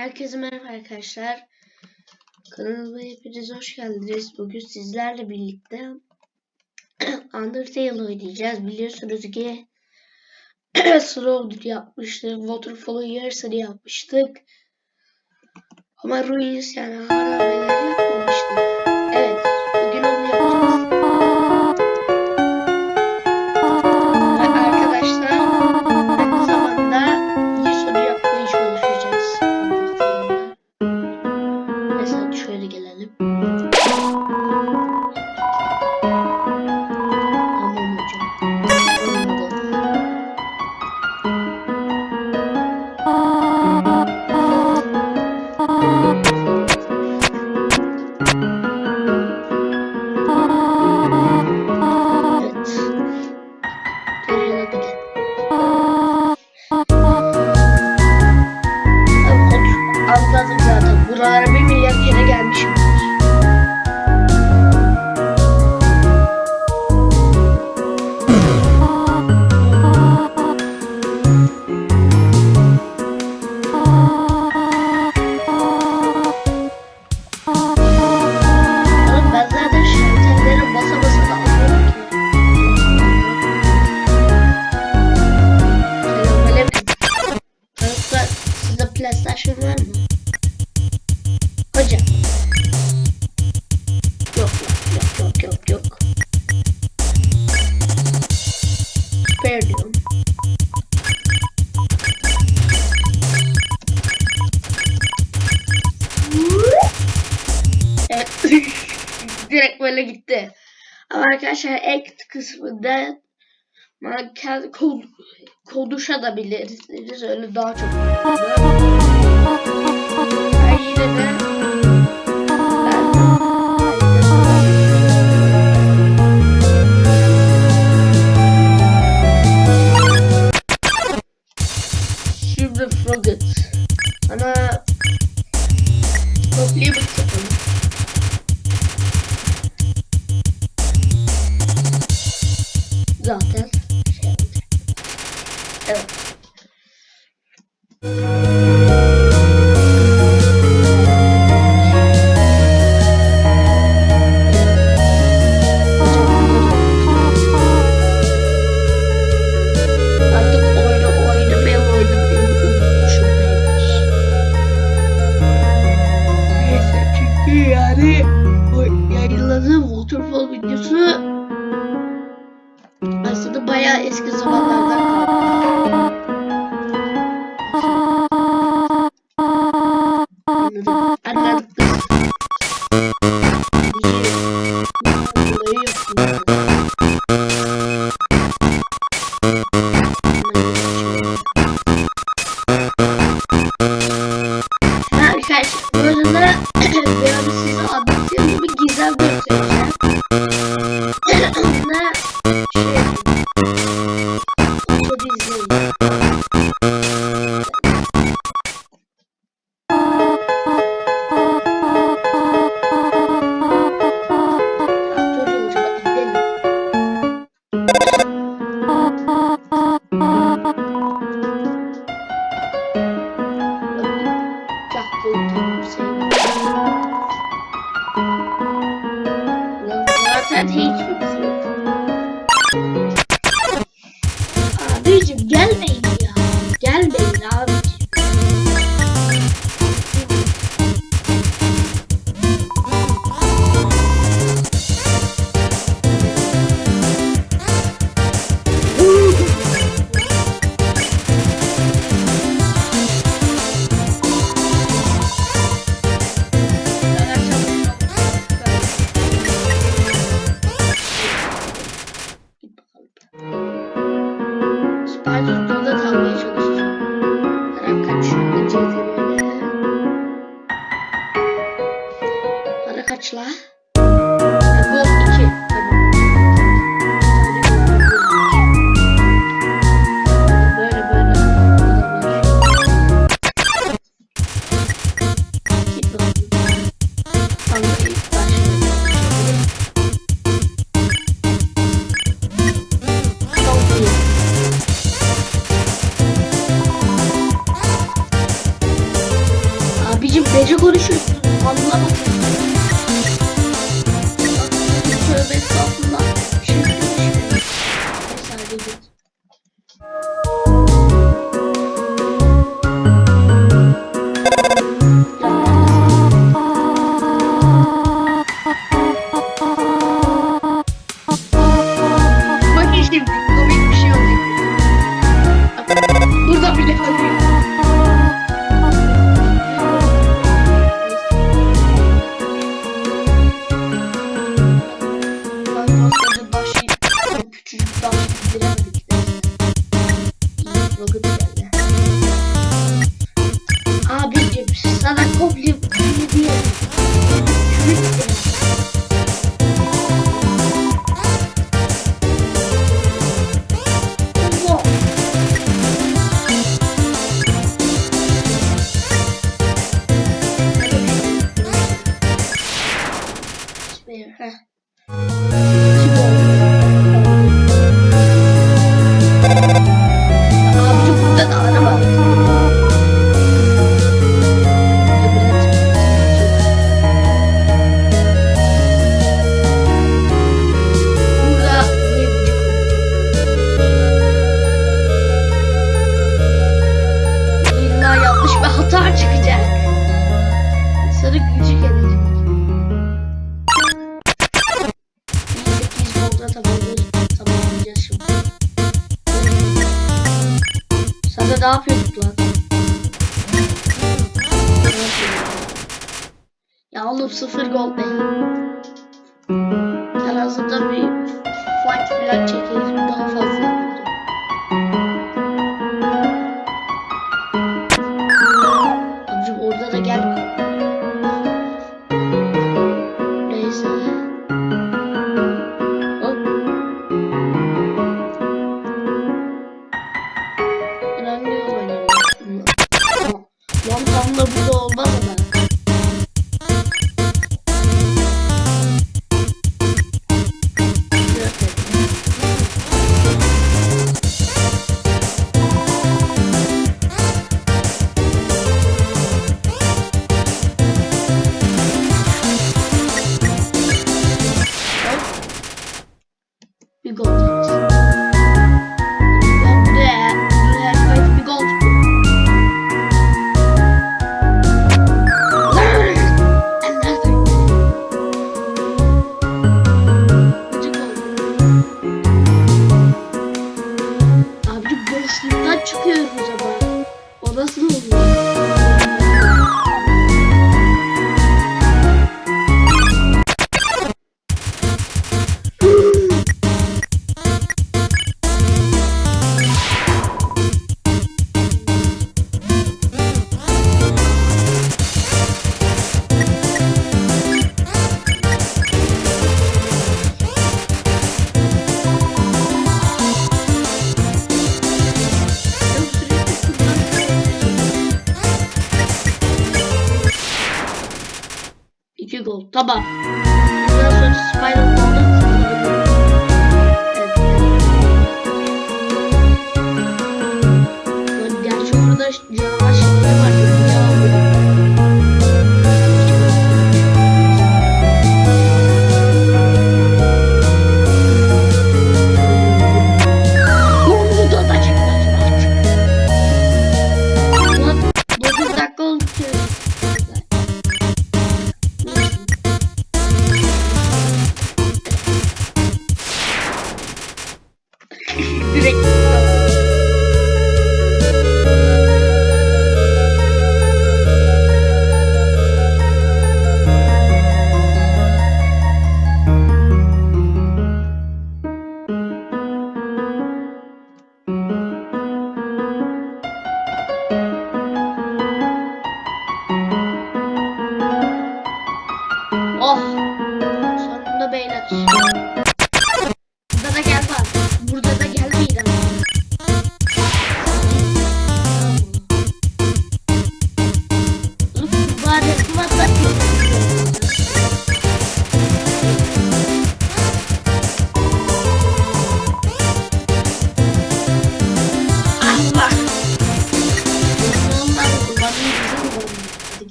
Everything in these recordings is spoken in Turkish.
Herkese merhaba arkadaşlar. Kanalıma hepiniz hoş geldiniz. Bugün sizlerle birlikte Undertale oynayacağız. Biliyorsunuz ki Slowdur yapmıştık. Waterfall'un yarısını yapmıştık. Ama Ruins yani harabeleri Direkt böyle gitti. Ama arkadaşlar act kısmında manken kod, konuşabilirsiniz. Öyle daha çok. Ben yine de o yayınladığım waterfall videosu aslında bayağı eski zamanlardan 你看 sıfır gol benim. En tá bir fight falan çekeriz. Açlıktan çıkıyoruz ama. O nasıl oluyor? Tamam.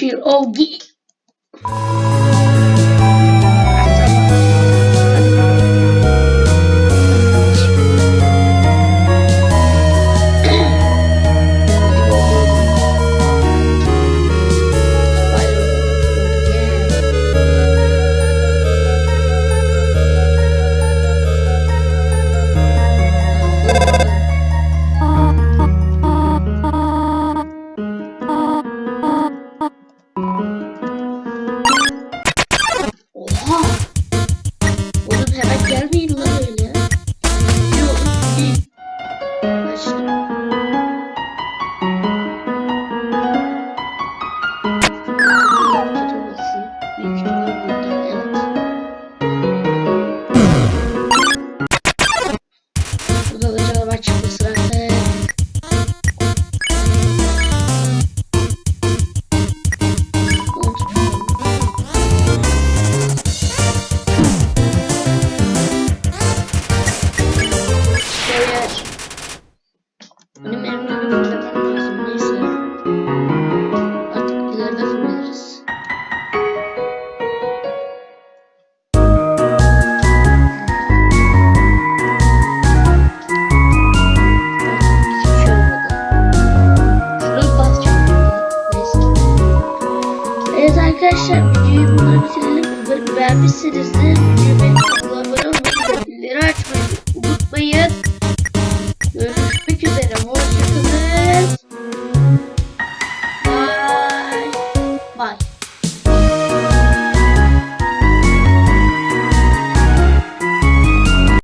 Cheer geek. videoyu burada bitirelim. Umarım beğenmişsinizdir. Videoyu beğenip abone olmayı, bildirimleri açmayı unutmayın.